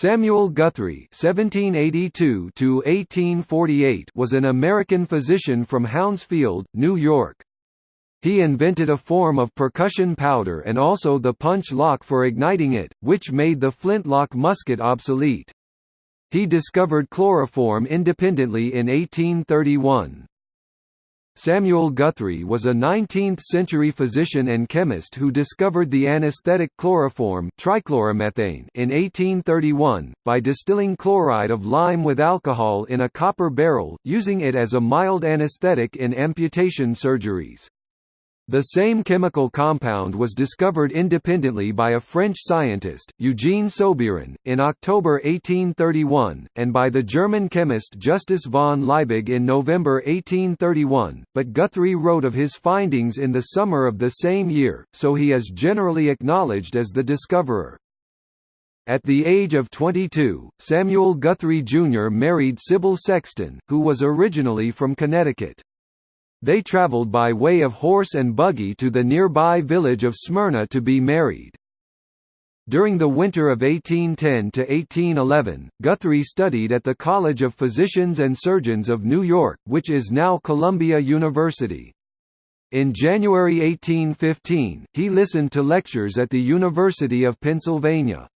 Samuel Guthrie (1782–1848) was an American physician from Hounsfield, New York. He invented a form of percussion powder and also the punch lock for igniting it, which made the flintlock musket obsolete. He discovered chloroform independently in 1831. Samuel Guthrie was a 19th-century physician and chemist who discovered the anesthetic chloroform trichloromethane in 1831, by distilling chloride of lime with alcohol in a copper barrel, using it as a mild anesthetic in amputation surgeries. The same chemical compound was discovered independently by a French scientist, Eugene Soubeiran, in October 1831, and by the German chemist Justus von Liebig in November 1831, but Guthrie wrote of his findings in the summer of the same year, so he is generally acknowledged as the discoverer. At the age of 22, Samuel Guthrie Jr. married Sybil Sexton, who was originally from Connecticut. They traveled by way of horse and buggy to the nearby village of Smyrna to be married. During the winter of 1810–1811, Guthrie studied at the College of Physicians and Surgeons of New York, which is now Columbia University. In January 1815, he listened to lectures at the University of Pennsylvania.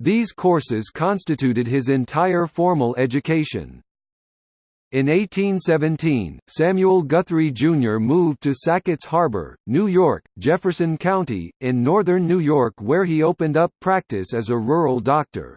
These courses constituted his entire formal education. In 1817, Samuel Guthrie Jr. moved to Sackets Harbor, New York, Jefferson County, in northern New York where he opened up practice as a rural doctor.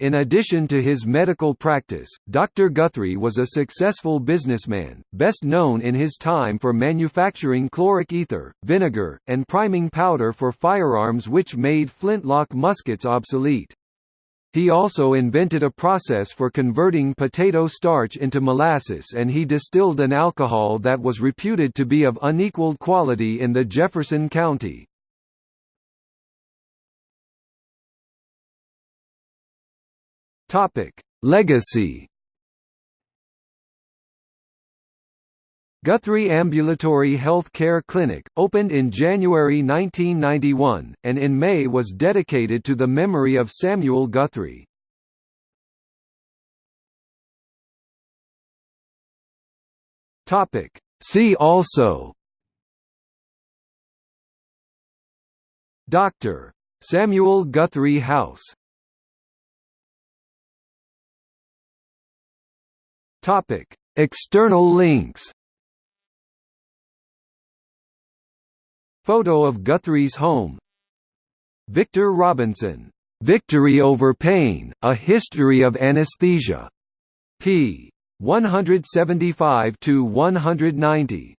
In addition to his medical practice, Dr. Guthrie was a successful businessman, best known in his time for manufacturing chloric ether, vinegar, and priming powder for firearms which made flintlock muskets obsolete. He also invented a process for converting potato starch into molasses and he distilled an alcohol that was reputed to be of unequaled quality in the Jefferson County. Legacy Guthrie Ambulatory Health Care Clinic, opened in January 1991, and in May was dedicated to the memory of Samuel Guthrie. See also. Dr. Samuel Guthrie House. External links Photo of Guthrie's home. Victor Robinson, "'Victory Over Pain, A History of Anesthesia' p. 175–190